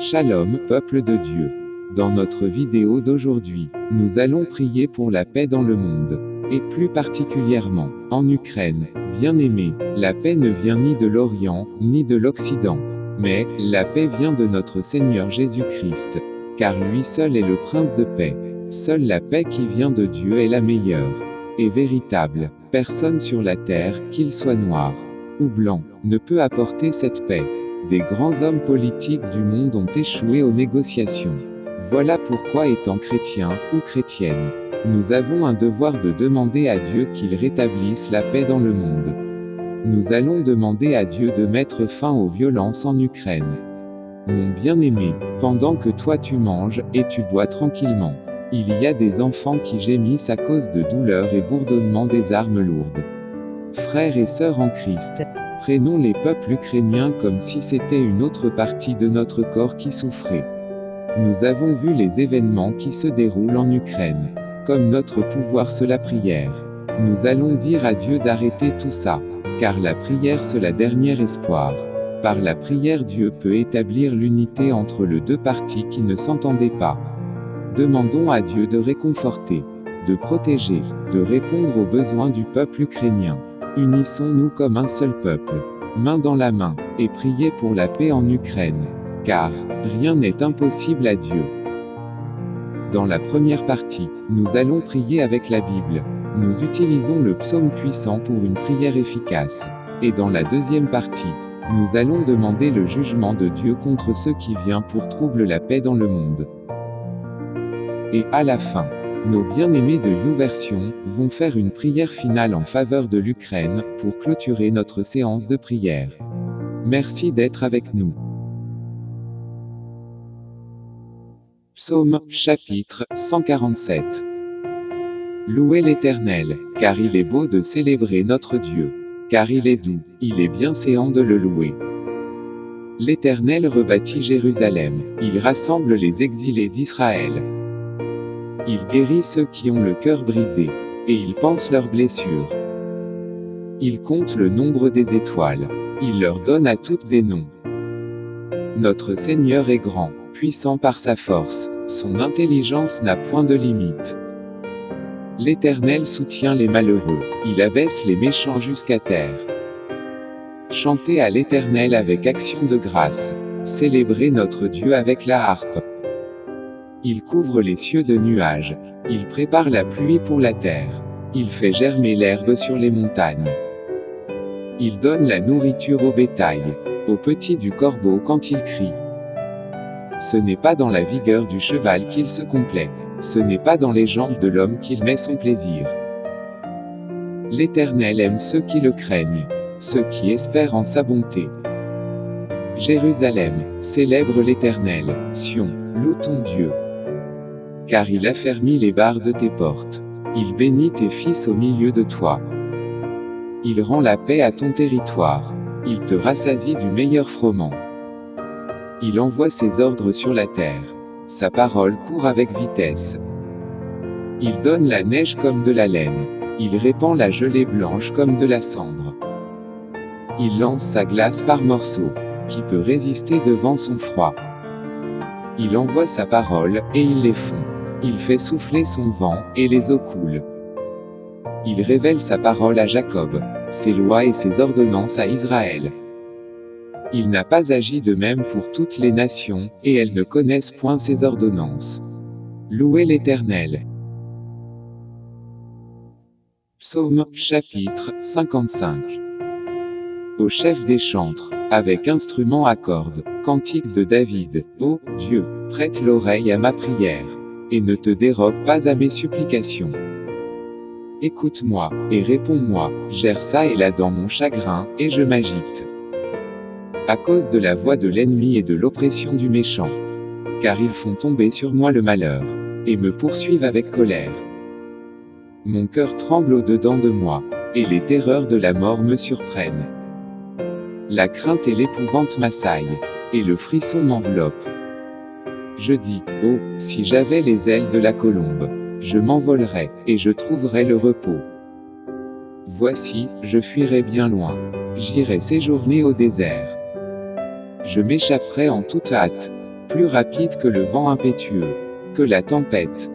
Shalom, peuple de Dieu. Dans notre vidéo d'aujourd'hui, nous allons prier pour la paix dans le monde. Et plus particulièrement, en Ukraine. Bien aimé, la paix ne vient ni de l'Orient, ni de l'Occident. Mais, la paix vient de notre Seigneur Jésus-Christ. Car lui seul est le prince de paix. Seule la paix qui vient de Dieu est la meilleure. Et véritable. Personne sur la terre, qu'il soit noir ou blanc, ne peut apporter cette paix. Des grands hommes politiques du monde ont échoué aux négociations. Voilà pourquoi étant chrétien, ou chrétienne, nous avons un devoir de demander à Dieu qu'il rétablisse la paix dans le monde. Nous allons demander à Dieu de mettre fin aux violences en Ukraine. Mon bien-aimé, pendant que toi tu manges, et tu bois tranquillement, il y a des enfants qui gémissent à cause de douleurs et bourdonnements des armes lourdes. Frères et sœurs en Christ, prenons les peuples ukrainiens comme si c'était une autre partie de notre corps qui souffrait. Nous avons vu les événements qui se déroulent en Ukraine. Comme notre pouvoir c'est la prière. Nous allons dire à Dieu d'arrêter tout ça. Car la prière c'est la dernière espoir. Par la prière Dieu peut établir l'unité entre les deux parties qui ne s'entendaient pas. Demandons à Dieu de réconforter, de protéger, de répondre aux besoins du peuple ukrainien. Unissons-nous comme un seul peuple, main dans la main, et priez pour la paix en Ukraine. Car, rien n'est impossible à Dieu. Dans la première partie, nous allons prier avec la Bible. Nous utilisons le psaume puissant pour une prière efficace. Et dans la deuxième partie, nous allons demander le jugement de Dieu contre ceux qui viennent pour troubler la paix dans le monde. Et, à la fin, nos bien-aimés de YouVersion vont faire une prière finale en faveur de l'Ukraine pour clôturer notre séance de prière. Merci d'être avec nous. Psaume, chapitre 147. Louez l'Éternel, car il est beau de célébrer notre Dieu. Car il est doux, il est bien séant de le louer. L'Éternel rebâtit Jérusalem, il rassemble les exilés d'Israël. Il guérit ceux qui ont le cœur brisé, et il pense leurs blessures. Il compte le nombre des étoiles. Il leur donne à toutes des noms. Notre Seigneur est grand, puissant par sa force, son intelligence n'a point de limite. L'Éternel soutient les malheureux, il abaisse les méchants jusqu'à terre. Chantez à l'Éternel avec action de grâce, célébrez notre Dieu avec la harpe. Il couvre les cieux de nuages. Il prépare la pluie pour la terre. Il fait germer l'herbe sur les montagnes. Il donne la nourriture au bétail, aux petits du corbeau quand il crie. Ce n'est pas dans la vigueur du cheval qu'il se complaît. Ce n'est pas dans les jambes de l'homme qu'il met son plaisir. L'Éternel aime ceux qui le craignent, ceux qui espèrent en sa bonté. Jérusalem, célèbre l'Éternel, Sion, loue ton Dieu car il affermit les barres de tes portes. Il bénit tes fils au milieu de toi. Il rend la paix à ton territoire. Il te rassasie du meilleur froment. Il envoie ses ordres sur la terre. Sa parole court avec vitesse. Il donne la neige comme de la laine. Il répand la gelée blanche comme de la cendre. Il lance sa glace par morceaux. Qui peut résister devant son froid Il envoie sa parole, et il les fond. Il fait souffler son vent, et les eaux coulent. Il révèle sa parole à Jacob, ses lois et ses ordonnances à Israël. Il n'a pas agi de même pour toutes les nations, et elles ne connaissent point ses ordonnances. Louez l'Éternel. Psaume, chapitre 55. Au chef des chantres, avec instrument à cordes, cantique de David, Ô Dieu, prête l'oreille à ma prière et ne te dérobe pas à mes supplications. Écoute-moi, et réponds-moi, gère ça et là dans mon chagrin, et je m'agite. À cause de la voix de l'ennemi et de l'oppression du méchant. Car ils font tomber sur moi le malheur, et me poursuivent avec colère. Mon cœur tremble au-dedans de moi, et les terreurs de la mort me surprennent. La crainte et l'épouvante m'assaillent, et le frisson m'enveloppe. Je dis, oh, si j'avais les ailes de la colombe, je m'envolerais, et je trouverais le repos. Voici, je fuirai bien loin. J'irai séjourner au désert. Je m'échapperai en toute hâte. plus rapide que le vent impétueux, que la tempête.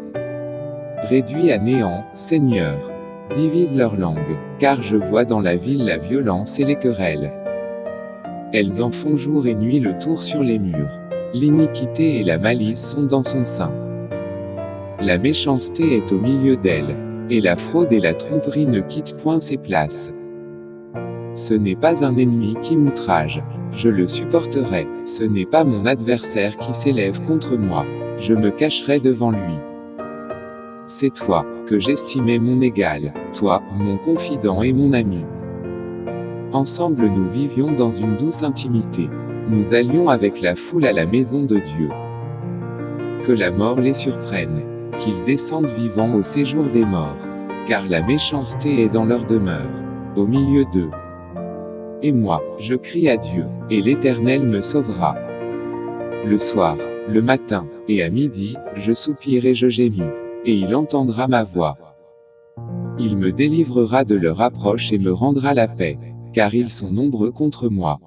Réduis à néant, Seigneur. Divise leur langue, car je vois dans la ville la violence et les querelles. Elles en font jour et nuit le tour sur les murs. L'iniquité et la malice sont dans son sein. La méchanceté est au milieu d'elle, et la fraude et la tromperie ne quittent point ses places. Ce n'est pas un ennemi qui m'outrage, je le supporterai, ce n'est pas mon adversaire qui s'élève contre moi, je me cacherai devant lui. C'est toi, que j'estimais mon égal, toi, mon confident et mon ami. Ensemble nous vivions dans une douce intimité. Nous allions avec la foule à la maison de Dieu. Que la mort les surprenne, qu'ils descendent vivants au séjour des morts, car la méchanceté est dans leur demeure, au milieu d'eux. Et moi, je crie à Dieu, et l'Éternel me sauvera. Le soir, le matin, et à midi, je soupire et je gémis et il entendra ma voix. Il me délivrera de leur approche et me rendra la paix, car ils sont nombreux contre moi.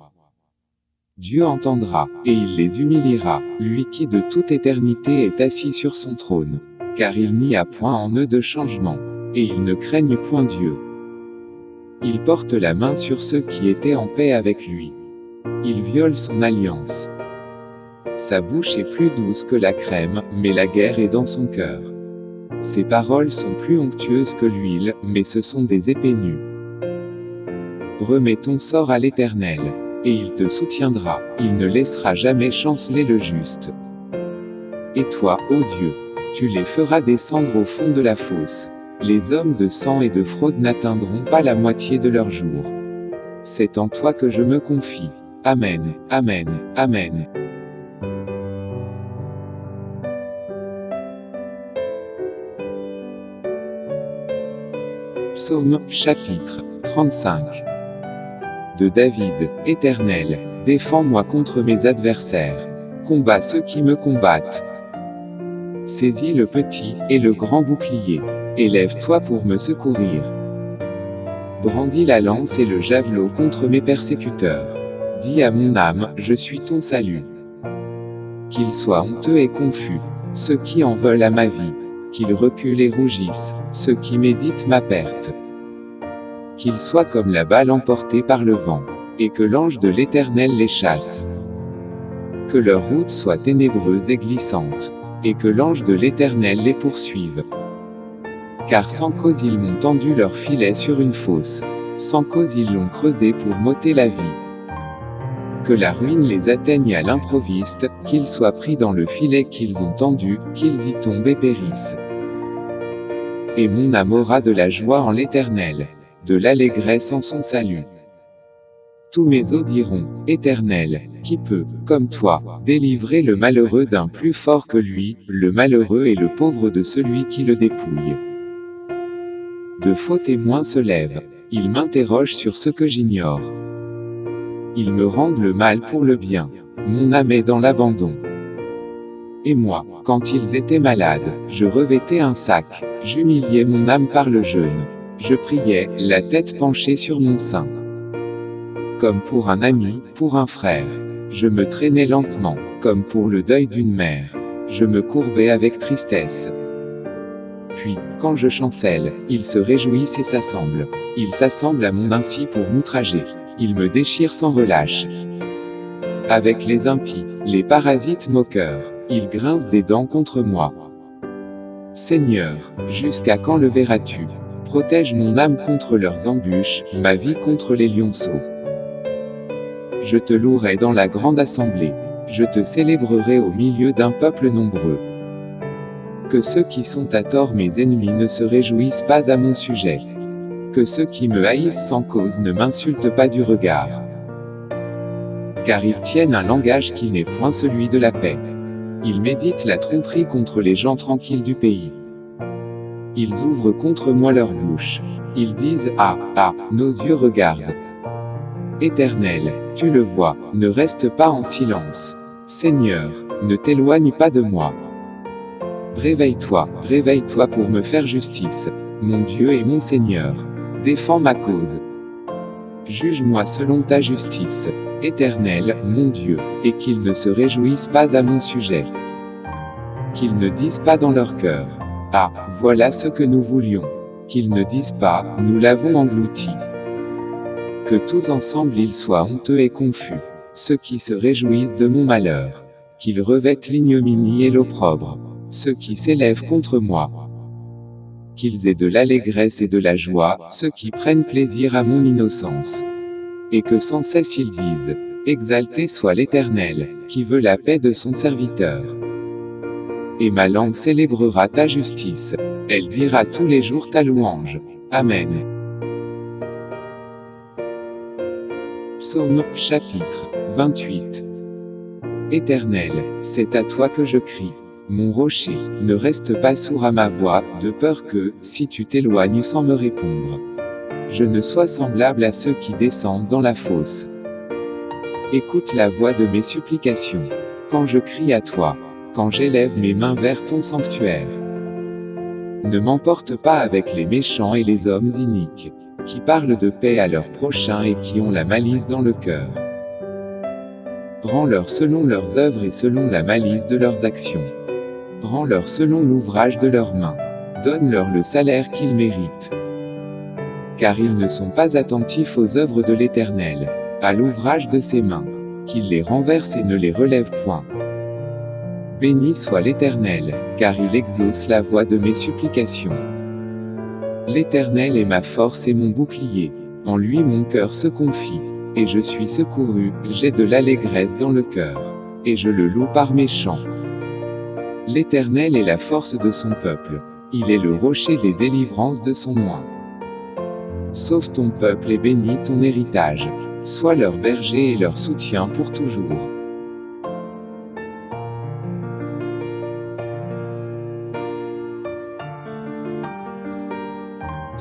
Dieu entendra, et il les humiliera, lui qui de toute éternité est assis sur son trône. Car il n'y a point en eux de changement, et ils ne craignent point Dieu. Il porte la main sur ceux qui étaient en paix avec lui. Il viole son alliance. Sa bouche est plus douce que la crème, mais la guerre est dans son cœur. Ses paroles sont plus onctueuses que l'huile, mais ce sont des épées nues. Remets ton sort à l'Éternel. Et il te soutiendra, il ne laissera jamais chanceler le juste. Et toi, ô Dieu, tu les feras descendre au fond de la fosse. Les hommes de sang et de fraude n'atteindront pas la moitié de leur jour. C'est en toi que je me confie. Amen, Amen, Amen. Psaume, chapitre 35. De David, Éternel, défends-moi contre mes adversaires. Combat ceux qui me combattent. Saisis le petit et le grand bouclier. Élève-toi pour me secourir. Brandis la lance et le javelot contre mes persécuteurs. Dis à mon âme, je suis ton salut. Qu'ils soient honteux et confus, ceux qui en veulent à ma vie qu'ils reculent et rougissent, ceux qui méditent ma perte. Qu'ils soient comme la balle emportée par le vent, et que l'ange de l'Éternel les chasse. Que leur route soit ténébreuse et glissante, et que l'ange de l'Éternel les poursuive. Car sans cause ils m'ont tendu leur filet sur une fosse, sans cause ils l'ont creusé pour m'ôter la vie. Que la ruine les atteigne à l'improviste, qu'ils soient pris dans le filet qu'ils ont tendu, qu'ils y tombent et périssent et mon âme aura de la joie en l'Éternel, de l'allégresse en son salut. Tous mes os diront, Éternel, qui peut, comme toi, délivrer le malheureux d'un plus fort que lui, le malheureux et le pauvre de celui qui le dépouille? De faux témoins se lèvent, ils m'interrogent sur ce que j'ignore. Ils me rendent le mal pour le bien. Mon âme est dans l'abandon. Et moi, quand ils étaient malades, je revêtais un sac, j'humiliais mon âme par le jeûne. Je priais, la tête penchée sur mon sein. Comme pour un ami, pour un frère. Je me traînais lentement, comme pour le deuil d'une mère. Je me courbais avec tristesse. Puis, quand je chancelle, ils se réjouissent et s'assemblent. Ils s'assemblent à mon ainsi pour m'outrager. Ils me déchirent sans relâche. Avec les impies, les parasites moqueurs. Ils grincent des dents contre moi. Seigneur, jusqu'à quand le verras-tu? Protège mon âme contre leurs embûches, ma vie contre les lionceaux. Je te louerai dans la grande assemblée. Je te célébrerai au milieu d'un peuple nombreux. Que ceux qui sont à tort mes ennemis ne se réjouissent pas à mon sujet. Que ceux qui me haïssent sans cause ne m'insultent pas du regard. Car ils tiennent un langage qui n'est point celui de la paix. Ils méditent la tromperie contre les gens tranquilles du pays. Ils ouvrent contre moi leur bouche. Ils disent Ah, ah, nos yeux regardent. Éternel, tu le vois, ne reste pas en silence. Seigneur, ne t'éloigne pas de moi. Réveille-toi, réveille-toi pour me faire justice. Mon Dieu et mon Seigneur. Défends ma cause. juge-moi selon ta justice. Éternel, mon Dieu, et qu'ils ne se réjouissent pas à mon sujet. Qu'ils ne disent pas dans leur cœur. Ah, voilà ce que nous voulions. Qu'ils ne disent pas, nous l'avons englouti. Que tous ensemble ils soient honteux et confus. Ceux qui se réjouissent de mon malheur. Qu'ils revêtent l'ignominie et l'opprobre. Ceux qui s'élèvent contre moi. Qu'ils aient de l'allégresse et de la joie, ceux qui prennent plaisir à mon innocence. Et que sans cesse ils disent, Exalté soit l'Éternel, qui veut la paix de son serviteur. Et ma langue célébrera ta justice. Elle dira tous les jours ta louange. Amen. Psaume, chapitre 28. Éternel, c'est à toi que je crie. Mon rocher, ne reste pas sourd à ma voix, de peur que, si tu t'éloignes sans me répondre, je ne sois semblable à ceux qui descendent dans la fosse. Écoute la voix de mes supplications. Quand je crie à toi, quand j'élève mes mains vers ton sanctuaire. Ne m'emporte pas avec les méchants et les hommes iniques, qui parlent de paix à leurs prochains et qui ont la malice dans le cœur. Rends-leur selon leurs œuvres et selon la malice de leurs actions. Rends-leur selon l'ouvrage de leurs mains. Donne-leur le salaire qu'ils méritent. Car ils ne sont pas attentifs aux œuvres de l'Éternel, à l'ouvrage de ses mains. Qu'il les renverse et ne les relève point. Béni soit l'Éternel, car il exauce la voix de mes supplications. L'Éternel est ma force et mon bouclier. En lui mon cœur se confie. Et je suis secouru, j'ai de l'allégresse dans le cœur. Et je le loue par mes chants. L'Éternel est la force de son peuple. Il est le rocher des délivrances de son oint. Sauve ton peuple et bénis ton héritage. Sois leur berger et leur soutien pour toujours.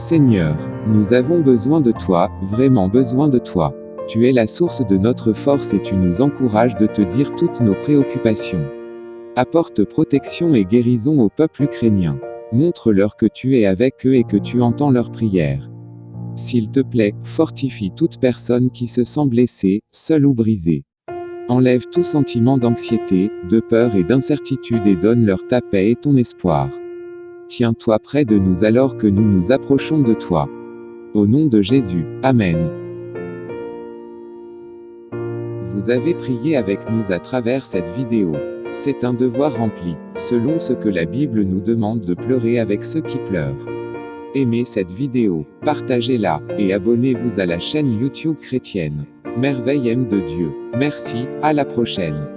Seigneur, nous avons besoin de toi, vraiment besoin de toi. Tu es la source de notre force et tu nous encourages de te dire toutes nos préoccupations. Apporte protection et guérison au peuple ukrainien. Montre-leur que tu es avec eux et que tu entends leurs prières. S'il te plaît, fortifie toute personne qui se sent blessée, seule ou brisée. Enlève tout sentiment d'anxiété, de peur et d'incertitude et donne-leur ta paix et ton espoir. Tiens-toi près de nous alors que nous nous approchons de toi. Au nom de Jésus. Amen. Vous avez prié avec nous à travers cette vidéo. C'est un devoir rempli, selon ce que la Bible nous demande de pleurer avec ceux qui pleurent. Aimez cette vidéo, partagez-la, et abonnez-vous à la chaîne YouTube chrétienne. Merveille aime de Dieu. Merci, à la prochaine.